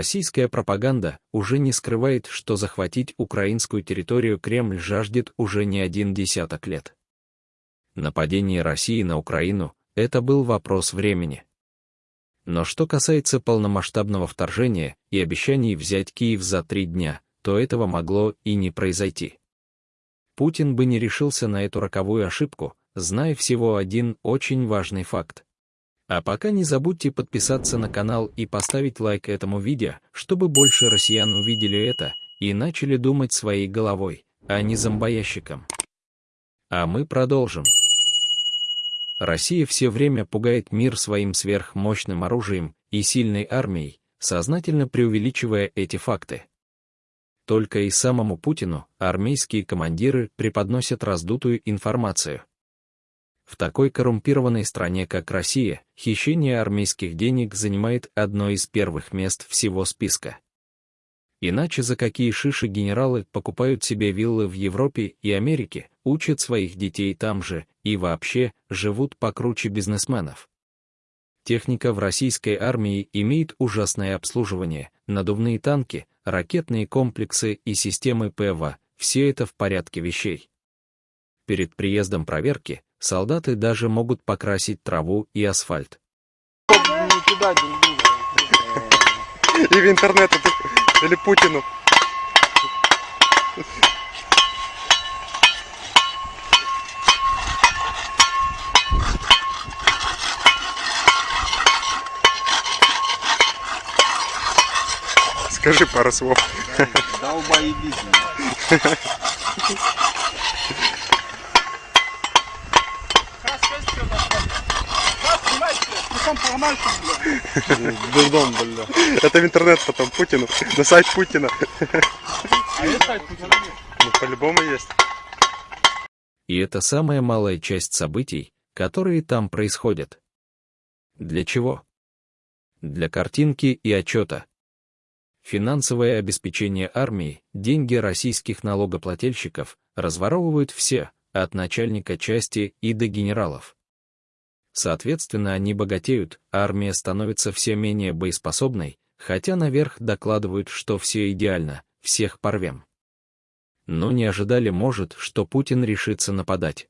Российская пропаганда уже не скрывает, что захватить украинскую территорию Кремль жаждет уже не один десяток лет. Нападение России на Украину — это был вопрос времени. Но что касается полномасштабного вторжения и обещаний взять Киев за три дня, то этого могло и не произойти. Путин бы не решился на эту роковую ошибку, зная всего один очень важный факт. А пока не забудьте подписаться на канал и поставить лайк этому видео, чтобы больше россиян увидели это и начали думать своей головой, а не зомбоящиком. А мы продолжим. Россия все время пугает мир своим сверхмощным оружием и сильной армией, сознательно преувеличивая эти факты. Только и самому Путину армейские командиры преподносят раздутую информацию. В такой коррумпированной стране, как Россия, хищение армейских денег занимает одно из первых мест всего списка. Иначе за какие шиши генералы покупают себе виллы в Европе и Америке, учат своих детей там же и вообще живут покруче бизнесменов. Техника в российской армии имеет ужасное обслуживание, надувные танки, ракетные комплексы и системы ПВО, все это в порядке вещей. Перед приездом проверки солдаты даже могут покрасить траву и асфальт. И в интернет или Путину. Скажи пару слов. Долбоебись. Дурдом, бля. Это в интернет потом Путину. На сайт Путина. А есть сайт Путина? Ну, по-любому есть. И это самая малая часть событий, которые там происходят. Для чего? Для картинки и отчета. Финансовое обеспечение армии, деньги российских налогоплательщиков разворовывают все, от начальника части и до генералов. Соответственно, они богатеют, а армия становится все менее боеспособной, хотя наверх докладывают, что все идеально, всех порвем. Но не ожидали, может, что Путин решится нападать.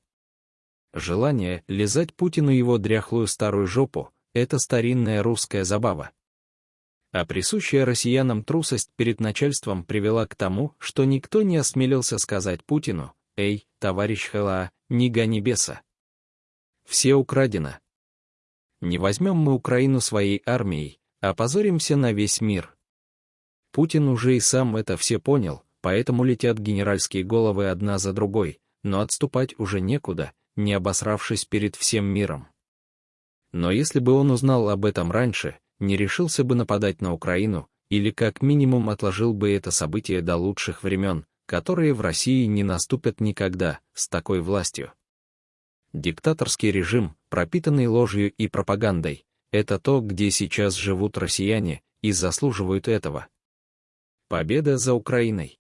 Желание лизать Путину его дряхлую старую жопу — это старинная русская забава. А присущая россиянам трусость перед начальством привела к тому, что никто не осмелился сказать Путину «Эй, товарищ ХЛА, не гони беса». Все украдено. Не возьмем мы Украину своей армией, а позоримся на весь мир. Путин уже и сам это все понял, поэтому летят генеральские головы одна за другой, но отступать уже некуда, не обосравшись перед всем миром. Но если бы он узнал об этом раньше, не решился бы нападать на Украину, или как минимум отложил бы это событие до лучших времен, которые в России не наступят никогда, с такой властью. Диктаторский режим, пропитанный ложью и пропагандой, это то, где сейчас живут россияне и заслуживают этого. Победа за Украиной.